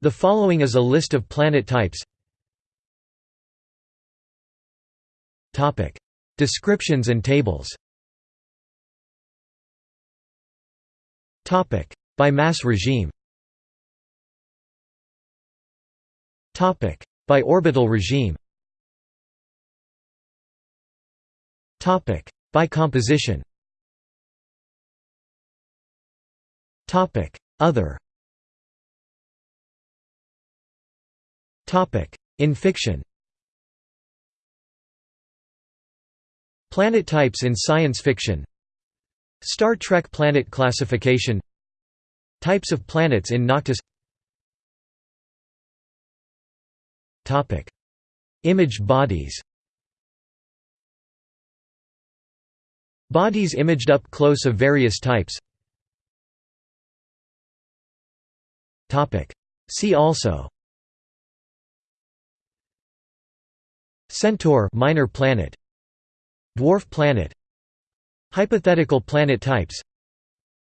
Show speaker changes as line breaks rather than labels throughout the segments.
The following is a list of planet types. Descriptions and tables. By mass regime. By orbital regime. Topic. By composition. Topic. Other In fiction. Planet types in science fiction. Star Trek planet classification. Types of planets in Noctis. Imaged bodies. Bodies imaged up close of various types. See also Centaur minor planet Dwarf planet Hypothetical planet types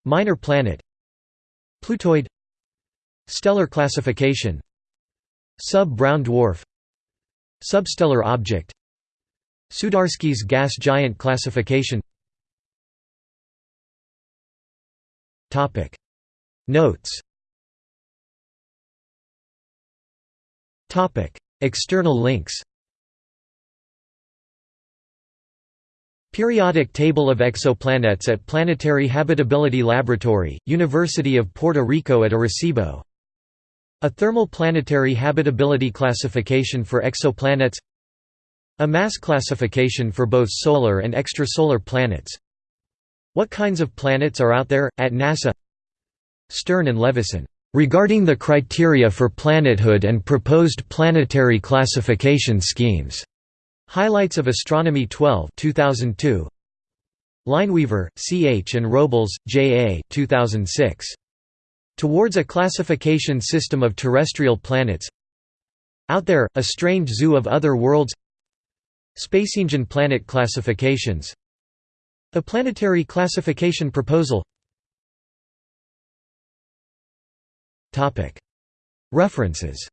Minor planet Plutoid Stellar classification Sub-brown dwarf Substellar object Sudarsky's gas giant classification. Notes. External links Periodic Table of Exoplanets at Planetary Habitability Laboratory, University of Puerto Rico at Arecibo. A thermal planetary habitability classification for exoplanets. A mass classification for both solar and extrasolar planets. What kinds of planets are out there, at NASA? Stern and Levison, "...regarding the criteria for planethood and proposed planetary classification schemes." Highlights of Astronomy 12 2002. Lineweaver, C. H. and Robles, J. A. 2006. Towards a Classification System of Terrestrial Planets Out There, A Strange Zoo of Other Worlds Spaceengine Planet Classifications A Planetary Classification Proposal References